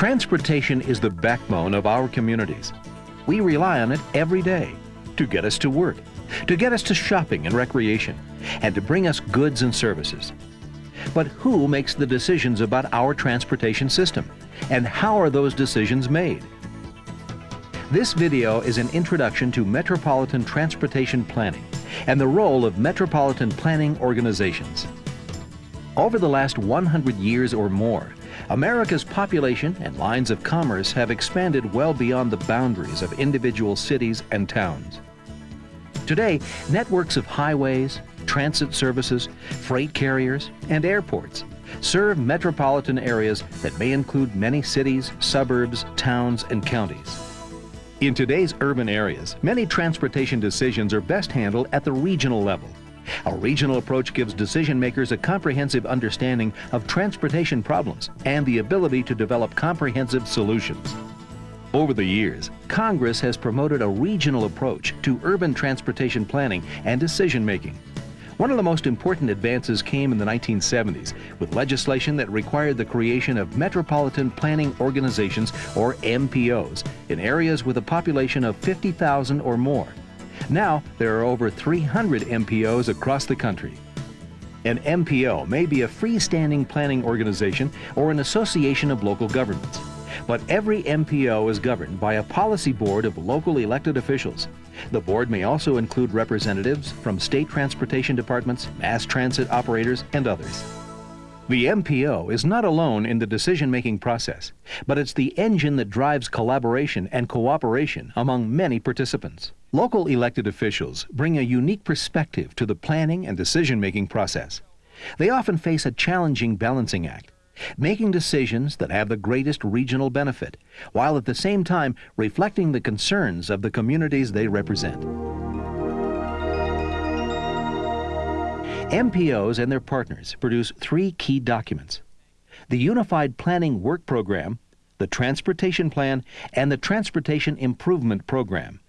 Transportation is the backbone of our communities. We rely on it every day to get us to work, to get us to shopping and recreation, and to bring us goods and services. But who makes the decisions about our transportation system? And how are those decisions made? This video is an introduction to metropolitan transportation planning and the role of metropolitan planning organizations. Over the last 100 years or more, America's population and lines of commerce have expanded well beyond the boundaries of individual cities and towns. Today, networks of highways, transit services, freight carriers, and airports serve metropolitan areas that may include many cities, suburbs, towns, and counties. In today's urban areas, many transportation decisions are best handled at the regional level. A regional approach gives decision makers a comprehensive understanding of transportation problems and the ability to develop comprehensive solutions. Over the years, Congress has promoted a regional approach to urban transportation planning and decision making. One of the most important advances came in the 1970s with legislation that required the creation of Metropolitan Planning Organizations, or MPOs, in areas with a population of 50,000 or more. Now, there are over 300 MPOs across the country. An MPO may be a freestanding planning organization or an association of local governments. But every MPO is governed by a policy board of local elected officials. The board may also include representatives from state transportation departments, mass transit operators, and others. The MPO is not alone in the decision-making process, but it's the engine that drives collaboration and cooperation among many participants. Local elected officials bring a unique perspective to the planning and decision-making process. They often face a challenging balancing act, making decisions that have the greatest regional benefit, while at the same time reflecting the concerns of the communities they represent. MPOs and their partners produce three key documents. The Unified Planning Work Program, the Transportation Plan, and the Transportation Improvement Program.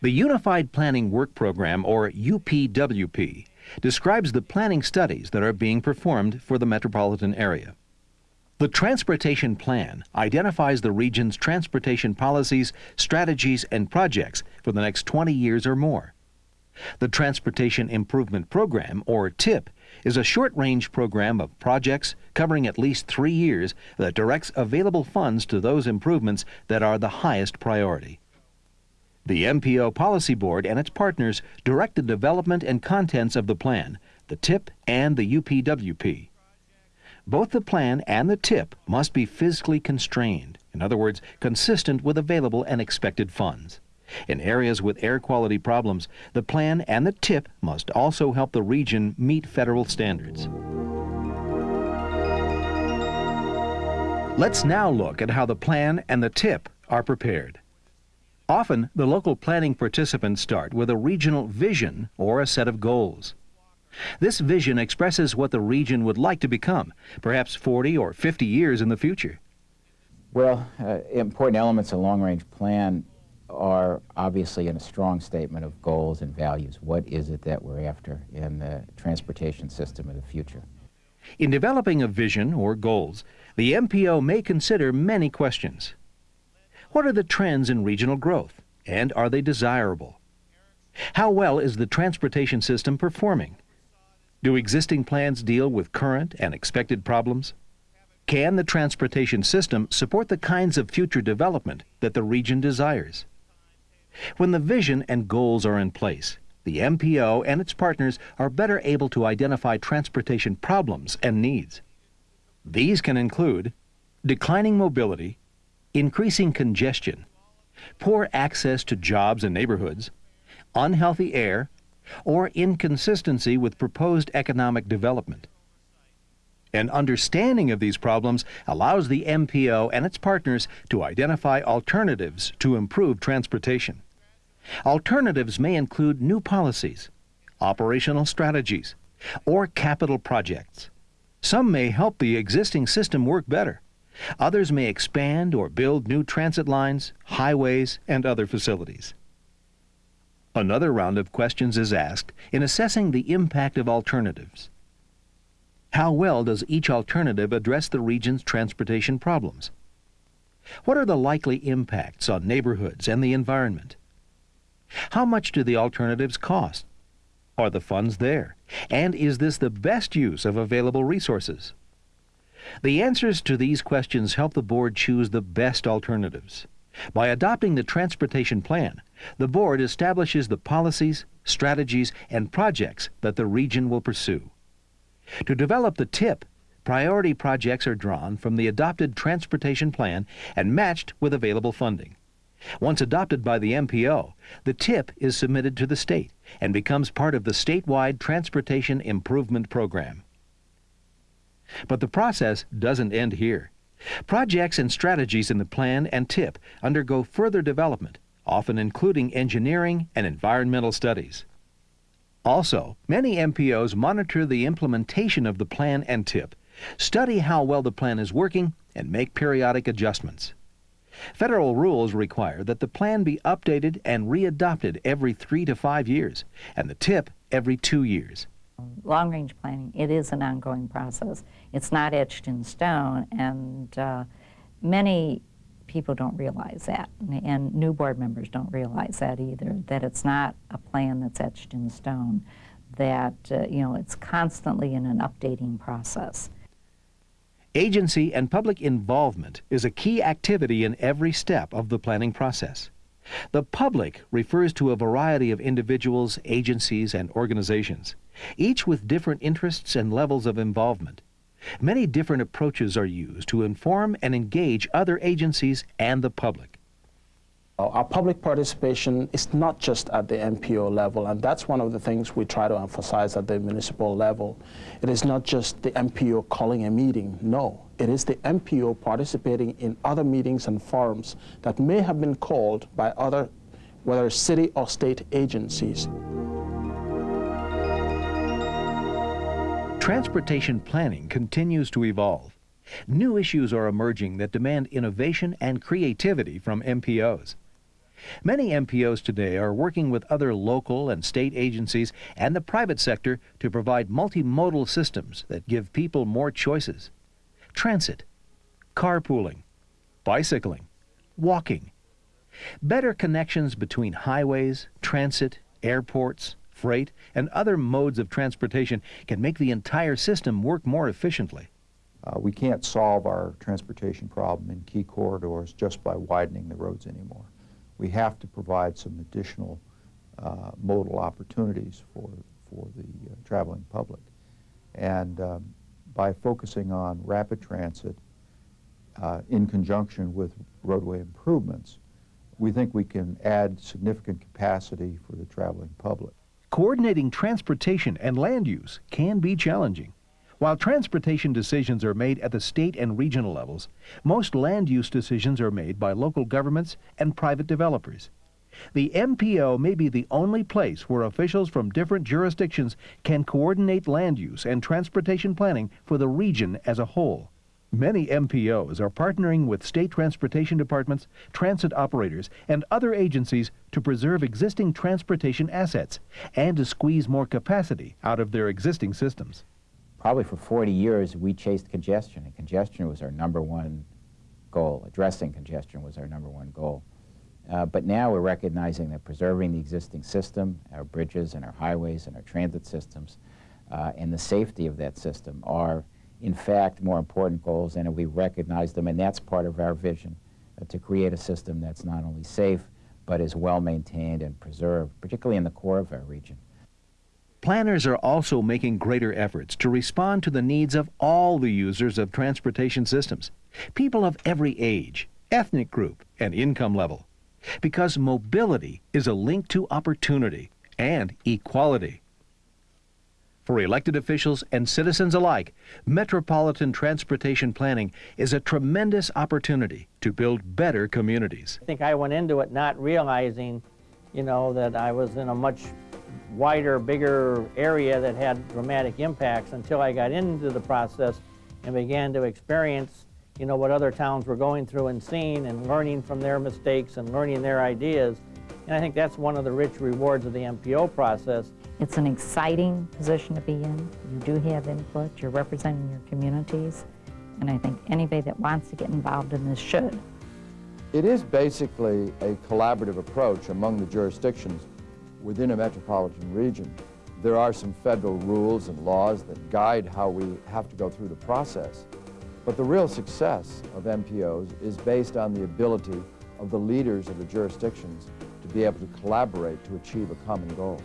The Unified Planning Work Program, or UPWP, describes the planning studies that are being performed for the metropolitan area. The Transportation Plan identifies the region's transportation policies, strategies, and projects for the next 20 years or more. The Transportation Improvement Program, or TIP, is a short-range program of projects covering at least three years that directs available funds to those improvements that are the highest priority. The MPO Policy Board and its partners direct the development and contents of the plan, the TIP and the UPWP. Both the plan and the TIP must be fiscally constrained, in other words, consistent with available and expected funds. In areas with air quality problems, the plan and the TIP must also help the region meet federal standards. Let's now look at how the plan and the TIP are prepared. Often, the local planning participants start with a regional vision or a set of goals. This vision expresses what the region would like to become, perhaps 40 or 50 years in the future. Well, uh, important elements of long-range plan are obviously in a strong statement of goals and values. What is it that we're after in the transportation system of the future? In developing a vision or goals, the MPO may consider many questions. What are the trends in regional growth, and are they desirable? How well is the transportation system performing? Do existing plans deal with current and expected problems? Can the transportation system support the kinds of future development that the region desires? When the vision and goals are in place, the MPO and its partners are better able to identify transportation problems and needs. These can include declining mobility, increasing congestion, poor access to jobs and neighborhoods, unhealthy air, or inconsistency with proposed economic development. An understanding of these problems allows the MPO and its partners to identify alternatives to improve transportation. Alternatives may include new policies, operational strategies, or capital projects. Some may help the existing system work better. Others may expand or build new transit lines, highways, and other facilities. Another round of questions is asked in assessing the impact of alternatives. How well does each alternative address the region's transportation problems? What are the likely impacts on neighborhoods and the environment? How much do the alternatives cost? Are the funds there? And is this the best use of available resources? The answers to these questions help the board choose the best alternatives. By adopting the transportation plan, the board establishes the policies, strategies, and projects that the region will pursue. To develop the TIP, priority projects are drawn from the adopted transportation plan and matched with available funding. Once adopted by the MPO, the TIP is submitted to the state and becomes part of the statewide Transportation Improvement Program. But the process doesn't end here. Projects and strategies in the plan and TIP undergo further development, often including engineering and environmental studies. Also, many MPOs monitor the implementation of the plan and TIP, study how well the plan is working, and make periodic adjustments. Federal rules require that the plan be updated and readopted every three to five years, and the TIP every two years. Long-range planning, it is an ongoing process. It's not etched in stone, and uh, many people don't realize that, and new board members don't realize that either, that it's not a plan that's etched in stone, that, uh, you know, it's constantly in an updating process. Agency and public involvement is a key activity in every step of the planning process. The public refers to a variety of individuals, agencies, and organizations, each with different interests and levels of involvement. Many different approaches are used to inform and engage other agencies and the public. Our public participation is not just at the MPO level, and that's one of the things we try to emphasize at the municipal level. It is not just the MPO calling a meeting, no. It is the MPO participating in other meetings and forums that may have been called by other, whether city or state agencies. Transportation planning continues to evolve. New issues are emerging that demand innovation and creativity from MPOs. Many MPOs today are working with other local and state agencies and the private sector to provide multimodal systems that give people more choices. Transit, carpooling, bicycling, walking. Better connections between highways, transit, airports, freight, and other modes of transportation can make the entire system work more efficiently. Uh, we can't solve our transportation problem in key corridors just by widening the roads anymore we have to provide some additional uh, modal opportunities for, for the uh, traveling public. And um, by focusing on rapid transit uh, in conjunction with roadway improvements, we think we can add significant capacity for the traveling public. Coordinating transportation and land use can be challenging. While transportation decisions are made at the state and regional levels, most land use decisions are made by local governments and private developers. The MPO may be the only place where officials from different jurisdictions can coordinate land use and transportation planning for the region as a whole. Many MPOs are partnering with state transportation departments, transit operators, and other agencies to preserve existing transportation assets and to squeeze more capacity out of their existing systems probably for 40 years, we chased congestion, and congestion was our number one goal. Addressing congestion was our number one goal. Uh, but now we're recognizing that preserving the existing system, our bridges and our highways and our transit systems, uh, and the safety of that system are, in fact, more important goals, and we recognize them, and that's part of our vision, uh, to create a system that's not only safe, but is well maintained and preserved, particularly in the core of our region. Planners are also making greater efforts to respond to the needs of all the users of transportation systems, people of every age, ethnic group, and income level. Because mobility is a link to opportunity and equality. For elected officials and citizens alike, metropolitan transportation planning is a tremendous opportunity to build better communities. I think I went into it not realizing, you know, that I was in a much wider, bigger area that had dramatic impacts until I got into the process and began to experience, you know, what other towns were going through and seeing and learning from their mistakes and learning their ideas. And I think that's one of the rich rewards of the MPO process. It's an exciting position to be in. You do have input. You're representing your communities. And I think anybody that wants to get involved in this should. It is basically a collaborative approach among the jurisdictions within a metropolitan region. There are some federal rules and laws that guide how we have to go through the process. But the real success of MPOs is based on the ability of the leaders of the jurisdictions to be able to collaborate to achieve a common goal.